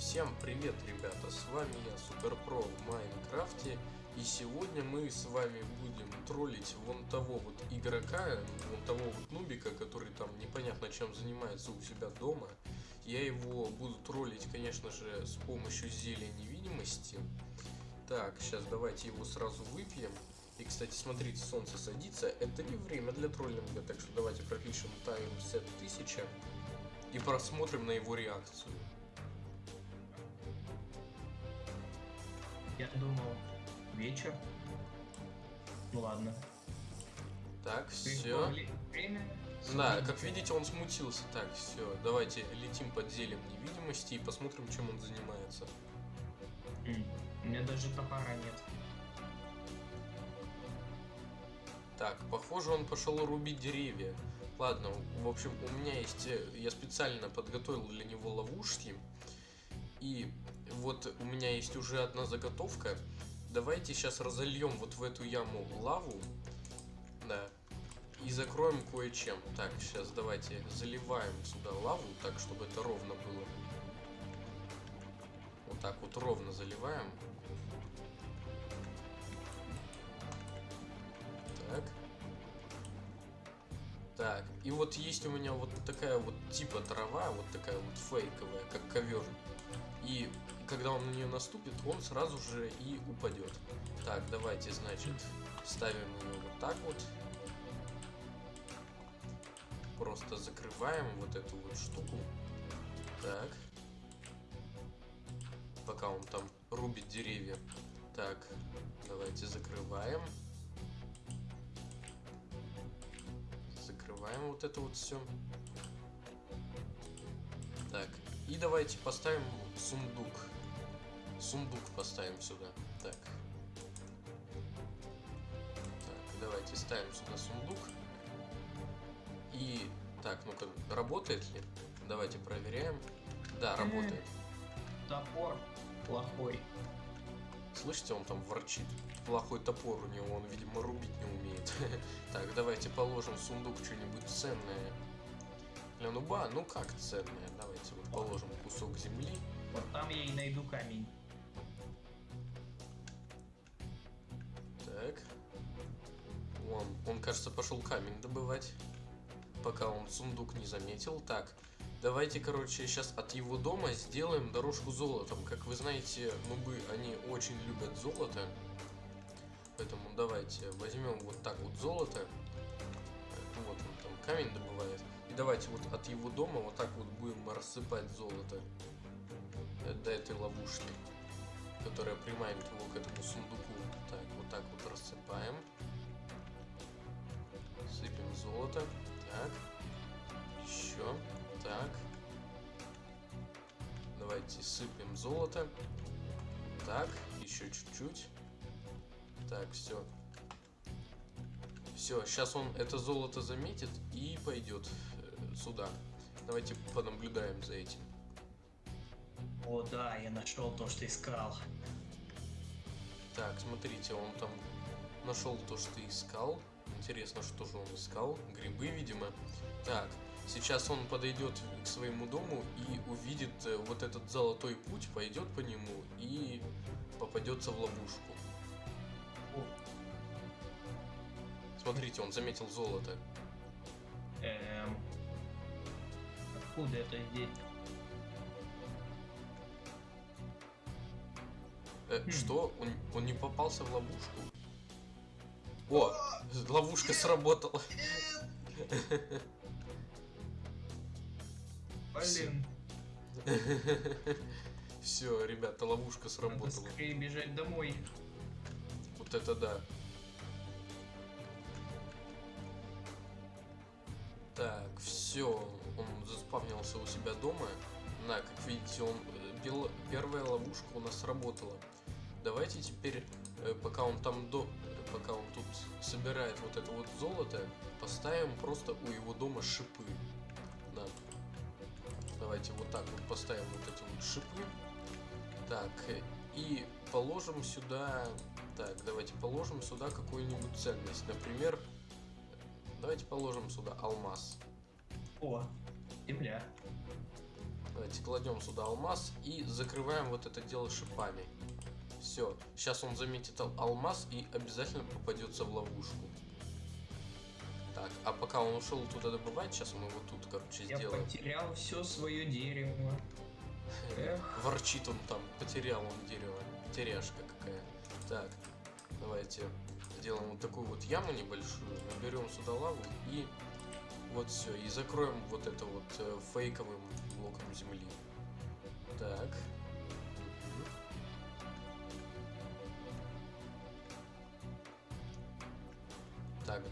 Всем привет, ребята, с вами я, Суперпро в Майнкрафте, и сегодня мы с вами будем троллить вон того вот игрока, вон того вот нубика, который там непонятно чем занимается у себя дома. Я его буду троллить, конечно же, с помощью зелья невидимости. Так, сейчас давайте его сразу выпьем. И, кстати, смотрите, солнце садится, это не время для троллинга, так что давайте пропишем таймсет 1000 и просмотрим на его реакцию. Я думал, вечер. Ну ладно. Так, все. Время. Да, как видите, он смутился. Так, все, давайте летим под зелем невидимости и посмотрим, чем он занимается. У меня даже топора нет. Так, похоже, он пошел рубить деревья. Ладно, в общем, у меня есть... э, Я специально подготовил для него ловушки. И вот у меня есть уже одна заготовка. Давайте сейчас разольем вот в эту яму лаву. Да. И закроем кое-чем. Так, сейчас давайте заливаем сюда лаву, так, чтобы это ровно было. Вот так вот ровно заливаем. Так. Так, и вот есть у меня вот такая вот типа трава, вот такая вот фейковая, как ковер. И когда он на нее наступит, он сразу же и упадет. Так, давайте, значит, ставим ее вот так вот. Просто закрываем вот эту вот штуку. Так. Пока он там рубит деревья. Так, давайте закрываем. Закрываем вот это вот все. Так, и давайте поставим сундук. Сундук поставим сюда. Так. Так, давайте ставим сюда сундук. И, так, ну-ка, работает ли? Давайте проверяем. Да, работает. Топор плохой. Слышите, он там ворчит. Плохой топор у него, он, видимо, рубить не умеет. Так, давайте положим в сундук что-нибудь ценное. Для нуба, ну как ценное? Давайте вот положим кусок земли. Вот там я и найду камень. Так. Он, он, кажется, пошел камень добывать. Пока он сундук не заметил. Так, давайте, короче, сейчас от его дома сделаем дорожку золотом. Как вы знаете, нубы, они очень любят золото. Поэтому давайте возьмем вот так вот золото. Ну, Вот он там камень добывает. И давайте вот от его дома вот так вот будем рассыпать золото. До этой ловушки. Которая приманит его к этому сундуку. Так, вот так вот рассыпаем. Сыпем золото. Так. Еще. Так. Давайте сыпем золото. Так, еще чуть-чуть. Так, все. Все, сейчас он это золото заметит и пойдет э, сюда. Давайте понаблюдаем за этим. О да, я нашел то, что искал. Так, смотрите, он там нашел то, что искал. Интересно, что же он искал? Грибы, видимо. Так, сейчас он подойдет к своему дому и увидит э, вот этот золотой путь, пойдет по нему и попадется в ловушку. Смотрите, он заметил золото. эм... Откуда это здесь? Э, Хм. Что? Он, он не попался в ловушку? О, ловушка сработала. Блин, Все, ребята, ловушка надо сработала. скорее бежать домой. Вот это да. Так, все, он заспавнился у себя дома. На, как видите, он э, бел- первая ловушка у нас сработала. Давайте теперь, э, пока он там до, пока он тут собирает вот это вот золото, поставим просто у его дома шипы. Да. Давайте вот так вот поставим вот эти вот шипы. Так, и положим сюда... Так, давайте положим сюда какую-нибудь ценность. Например, давайте положим сюда алмаз. О, земля. Давайте кладем сюда алмаз и закрываем вот это дело шипами. Все, сейчас он заметит ал- алмаз и обязательно попадется в ловушку. Так, а пока он ушел туда добывать, сейчас мы его тут, короче, Я сделаем. потерял все свое дерево. Эх. Ворчит он там, потерял он дерево. Потеряшка какая. Так, давайте сделаем вот такую вот яму небольшую, наберем сюда лаву и вот все, и закроем вот это вот э, фейковым блоком земли. Так.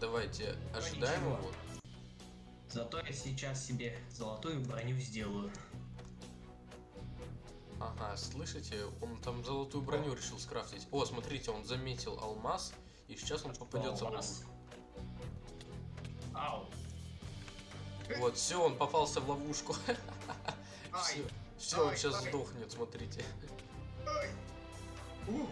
Давайте ожидаем ничего. его. Зато я сейчас себе золотую броню сделаю. Ага, слышите, он там золотую броню решил скрафтить. О, смотрите, он заметил алмаз, и сейчас он попадется в ловушку. Ау. Вот, все, он попался в ловушку. Все, все, он сейчас сдохнет, смотрите. Ай. Ух.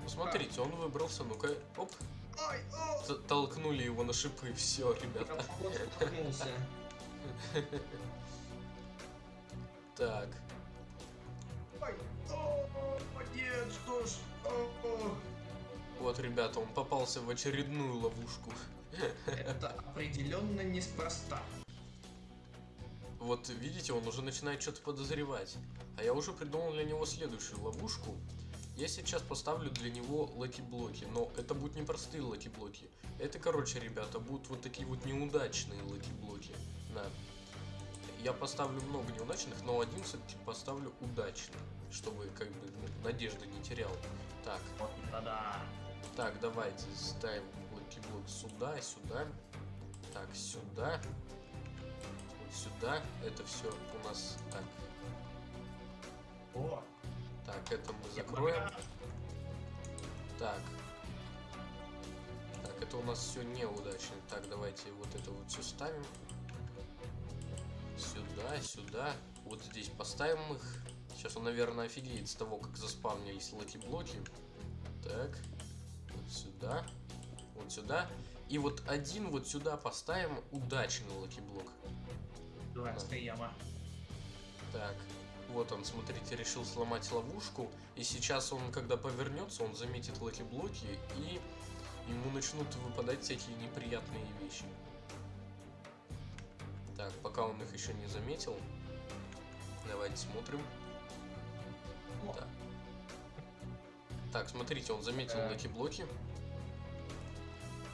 Ну, смотрите, он выбрался, ну-ка, оп, О. толкнули его на шипы, все, Я ребята. Так, Ай. О, нет, что ж. О, о. вот, ребята, он попался в очередную ловушку. Это определенно неспроста. Вот, видите, он уже начинает что-то подозревать. А я уже придумал для него следующую ловушку. Я сейчас поставлю для него lucky блоки, но это будут не простые lucky блоки. Это, короче, ребята, будут вот такие вот неудачные lucky блоки. Да. Я поставлю много неудачных, но один все-таки поставлю удачный, чтобы как бы ну, надежды не терял. Так, Вот да. так, давайте ставим лаки-блок сюда, сюда. Так, сюда. Вот сюда. Это все у нас так. О, Так, это мы закроем. Так. Так, это у нас все неудачно. Так, давайте вот это вот все ставим. Сюда, сюда. Вот здесь поставим их. Сейчас он, наверное, офигеет с того, как заспавнились лаки-блоки. Так. Вот сюда. Вот сюда. И вот один вот сюда поставим удачный лаки-блок. Дурацкая яма. Так, вот он, смотрите, решил сломать ловушку. И сейчас он, когда повернется, он заметит лаки-блоки, и ему начнут выпадать всякие неприятные вещи. Так, пока он их еще не заметил, давайте смотрим. О. Так. Смотрите, он заметил лаки-блоки.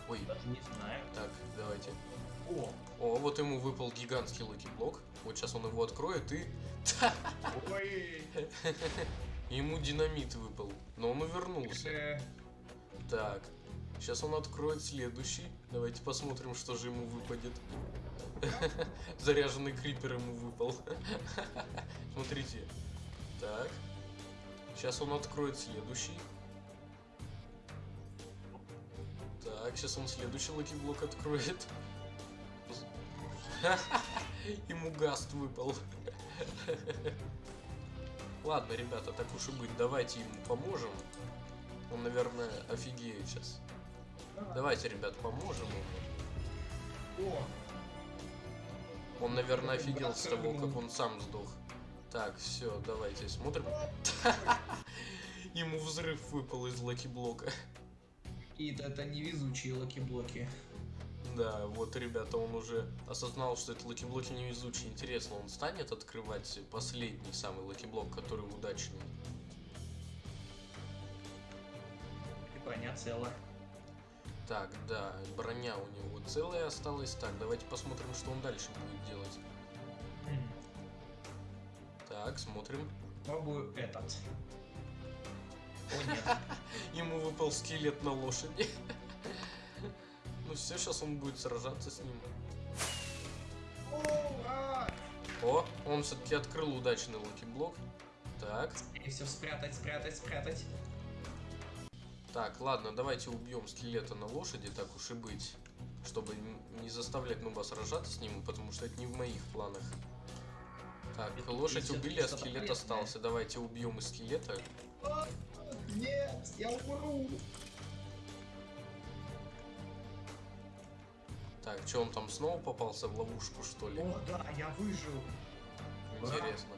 Ой, Даже не знаю. так, давайте. О, О, вот ему выпал гигантский лаки-блок. Вот сейчас он его откроет и... ой. Ему динамит выпал, но он увернулся. Э, Так, сейчас он откроет следующий. Давайте посмотрим, что же ему выпадет. Заряженный крипер ему выпал. Смотрите. Так. Сейчас он откроет следующий. Так, сейчас он следующий лаки-блок откроет. Ему гаст выпал. Ладно, ребята, так уж и быть, давайте ему поможем. Он, наверное, офигеет сейчас. Давайте, ребят, поможем ему. Он, наверное, офигел с того, как он сам сдох. Так, все, давайте смотрим. Ему взрыв выпал из лаки-блока. какие-то это невезучие лаки-блоки. Да, вот, ребята, он уже осознал, что это лаки-блоки невезучие. Интересно, он станет открывать последний самый лаки-блок, который удачный? И броня цела. Так, да, броня у него целая осталась. Так, давайте посмотрим, что он дальше будет делать. Так, смотрим. Пробую этот. О нет. Ему выпал скелет на лошади. Ну все, сейчас он будет сражаться с ним. Ура! О, он все-таки открыл удачный лаки-блок. Так, И все спрятать, спрятать, спрятать. так, ладно, давайте убьем скелета на лошади, так уж и быть. Чтобы не заставлять нуба сражаться с ним, потому что это не в моих планах. Так, Это лошадь убили, а скелет полезное. остался. Давайте убьем и скелета. Нет, я умру. Так, что он там снова попался в ловушку, что ли? О, да, я выжил. Интересно.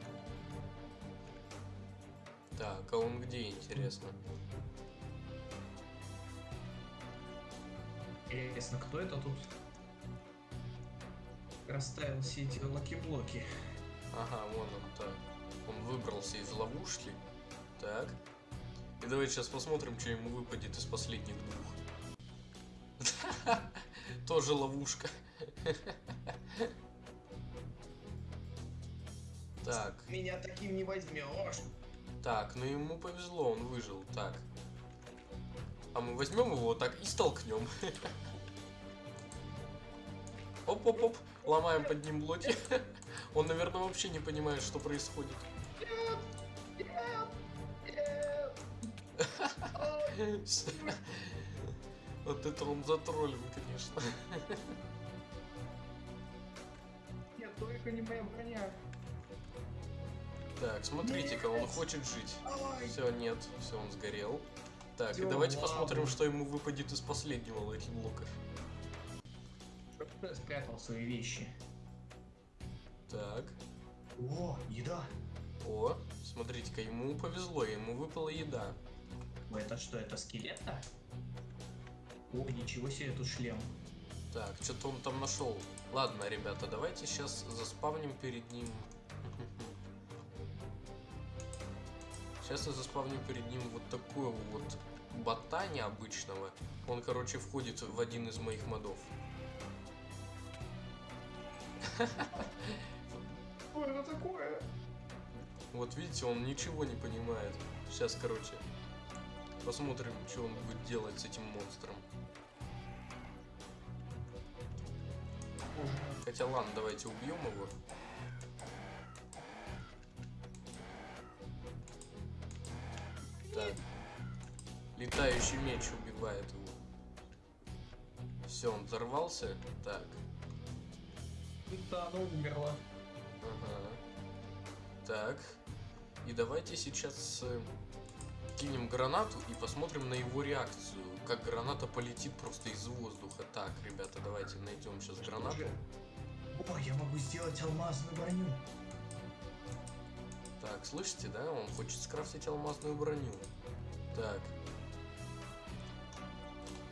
Так, а он где, интересно? Интересно, кто это тут расставил все эти лаки-блоки? Ага, вон он так. Он выбрался из ловушки. Так. И давайте сейчас посмотрим, что ему выпадет из последних двух. Тоже ловушка. Так, Меня таким не возьмешь. так, ну ему повезло, он выжил. Так. А мы возьмем его вот так и столкнем. Оп-оп-оп, ломаем под ним блоки. Он, наверное, вообще не понимает, что происходит. Вот это он затроллен, конечно. Нет, только не моя броня. Так, смотрите-ка, он хочет жить. Все, нет, все, он сгорел. Так, и Идём давайте в посмотрим, что ему выпадет из последнего лаки блока. я спрятал свои вещи. Так, О, еда. о, смотрите-ка, ему повезло, ему выпала еда. Это что, это скелет -то? О, ничего себе, тут шлем. Так, что-то он там нашел. Ладно, ребята, давайте сейчас заспавним перед ним. Сейчас я заспавню перед ним вот такого вот бота необычного. Он, короче, входит в один из моих модов. Что это такое? Вот видите, он ничего не понимает. Сейчас, короче, посмотрим, что он будет делать с этим монстром. Хотя ладно, давайте убьем его. Так. Летающий меч убивает его. Все, он взорвался. Так. Да, оно умерло. Ага. Так. И давайте сейчас кинем гранату и посмотрим на его реакцию. Как граната полетит просто из воздуха. Так, ребята, давайте найдем сейчас гранату. О, я могу сделать алмазную броню. Так, слышите, да? Он хочет скрафтить алмазную броню. Так.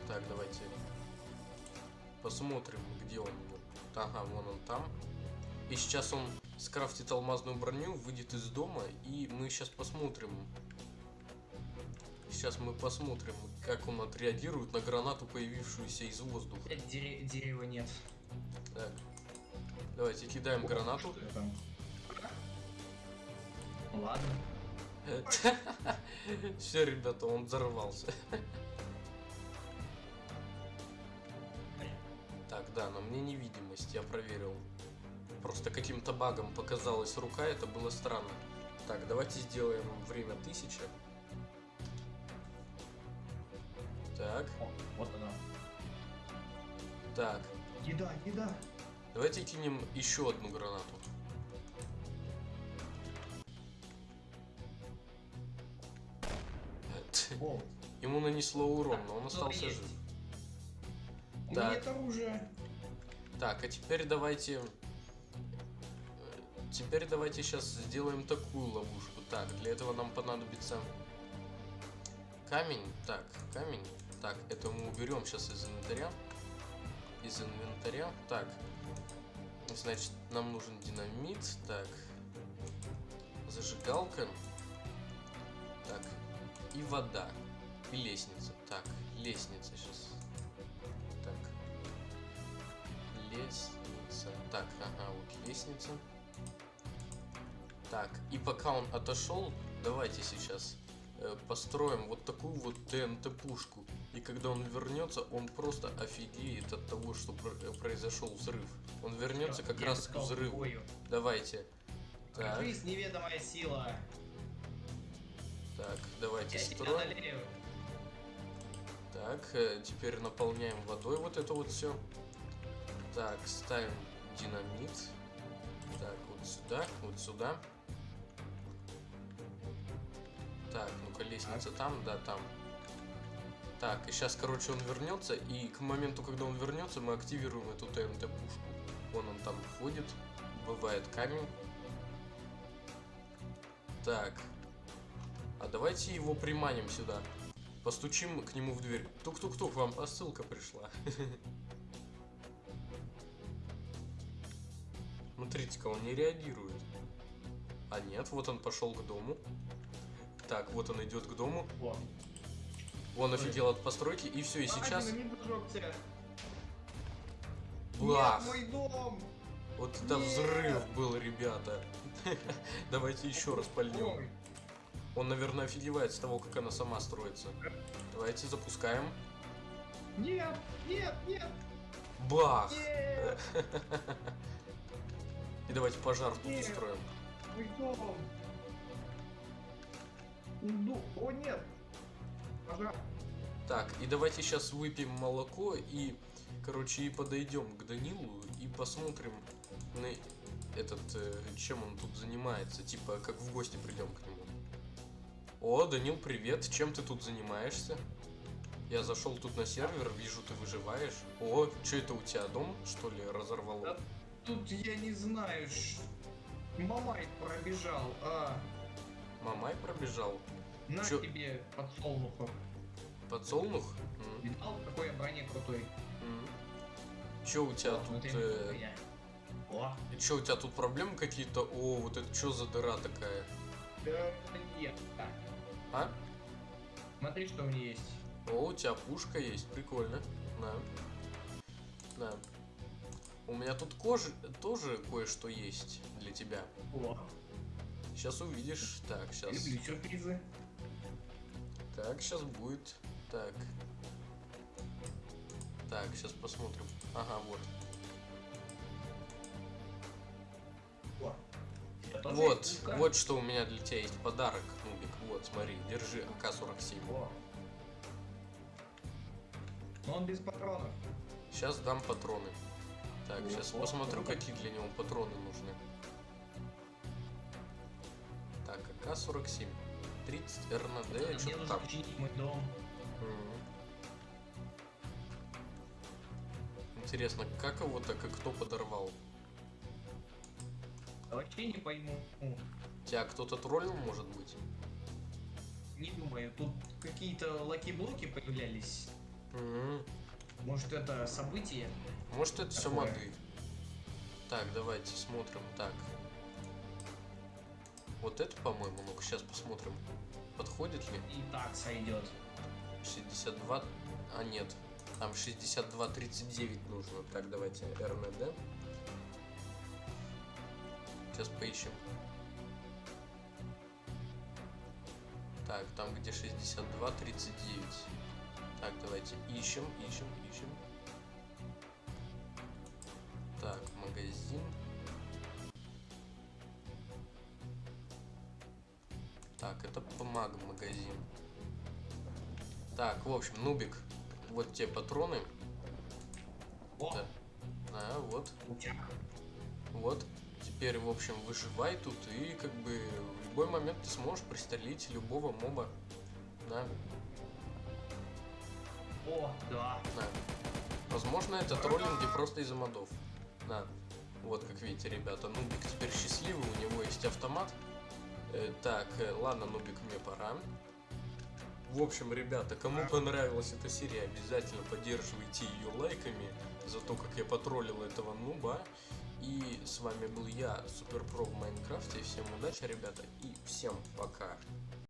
Так, давайте посмотрим, где он. Ага, вон он там. И сейчас он скрафтит алмазную броню, выйдет из дома, и мы сейчас посмотрим. Сейчас мы посмотрим, как он отреагирует на гранату, появившуюся из воздуха. Э, дере- дерева нет. Так. Давайте кидаем гранату. Ладно. Все, ребята, он взорвался. Так, да, на мне невидимость, я проверил. Просто каким-то багом показалась рука, это было странно. Так, давайте сделаем время 1000. Так, О, вот она. так. Еда, еда. Давайте кинем еще одну гранату. О, Ему нанесло урон, но он остался жив. У Так. меня нет оружия. Так, а теперь давайте... э, Теперь давайте сейчас сделаем такую ловушку. Так, для этого нам понадобится камень. Так, камень. Так, это мы уберем сейчас из инвентаря. Из инвентаря. Так, значит, нам нужен динамит. Так, зажигалка. Так, и вода. И лестница. Так, лестница сейчас. Так, Лестница. Так, ага, вот лестница. Так, и пока он отошел, давайте сейчас построим вот такую вот ТНТ-пушку. И когда он вернется, он просто офигеет от того, что э, произошел взрыв. Он вернется как Я раз к взрыву. бою. Давайте. Так, Крыс, неведомая сила. так, давайте Я строим. Так, э, теперь наполняем водой вот это вот все. Так, ставим динамит. Так, вот сюда, вот сюда. Так, ну-ка, лестница там, да, там. Так, и сейчас, короче, он вернется, и к моменту, когда он вернется, мы активируем эту ТНТ-пушку. Вон он там входит, бывает камень. Так. А давайте его приманим сюда. Постучим к нему в дверь. Тук-тук-тук, вам посылка пришла. Смотрите-ка, он не реагирует. А нет, вот он пошел к дому. Так, вот он идет к дому. О, Он офигел от постройки, и все, и сейчас... Бах! Мой дом! Вот это Нет! взрыв был, ребята. Давайте еще раз пальнем. Он, наверное, офигевает с того, как она сама строится. Давайте запускаем. Нет, нет, нет, Бах! нет! И давайте пожар тут Нет. устроим. Мой дом! Ну, о нет! Пожар! Так, и давайте сейчас выпьем молоко и, короче, и подойдем к Данилу и посмотрим на этот, э, чем он тут занимается. Типа, как в гости придем к нему. О, Данил, привет. Чем ты тут занимаешься? Я зашел тут на сервер, вижу, ты выживаешь. О, что это у тебя дом, что ли, разорвало? Да. Тут я не знаю, ш... Мамай пробежал, а Мамай пробежал. на Чё? тебе подсолнухов. Подсолнух? М, Видал, какой я броне крутой? м. Чё у тебя О, тут... э, я. О, Че, у тебя тут проблемы какие-то? О, вот это что за дыра такая? да нет. Так, А? смотри, что у меня есть. О, у тебя пушка есть, прикольно. На. На. У меня тут кожи тоже кое-что есть для тебя. О, Сейчас увидишь. Так, сейчас. люблю сюрпризы. Так, сейчас будет. Так. Так, сейчас посмотрим. Ага, вот. Вот, вот что у меня для тебя есть подарок, Нубик. Вот, смотри, держи АК-47. О. Но он без патронов. Сейчас дам патроны. Так, сейчас посмотрю, какие для него патроны нужны. АК-47. 30 РНД, Мне что-то нужно там. мой дом. Интересно, как его так и кто подорвал? А Вообще не пойму. Тебя кто-то троллил, может быть? Не думаю, тут какие-то лаки-блоки появлялись. Мгм. Может это событие? Может это все Такое. моды. Так, давайте смотрим. Так. Вот это, по-моему, ну-ка сейчас посмотрим. Подходит ли? И так сойдет. 62... А, нет. Там 62-39 нужно. Так, давайте РНД. Сейчас поищем. Так, там где 62-39. Так, давайте ищем, ищем, ищем. Так, магазин. Общем, Нубик, вот те патроны. О, Да. А, вот, вот. Теперь, в общем, выживай тут и как бы в любой момент ты сможешь пристрелить любого моба. Да, О, да. да. Возможно, это троллинги просто из-за модов. Да. Вот, как видите, ребята, Нубик теперь счастливый, у него есть автомат. Э, так, э, ладно, Нубик, мне пора. В общем, ребята, кому понравилась эта серия, обязательно поддерживайте ее лайками за то, как я потроллил этого нуба. И с вами был я, Суперпро в Майнкрафте. Всем удачи, ребята, и всем пока.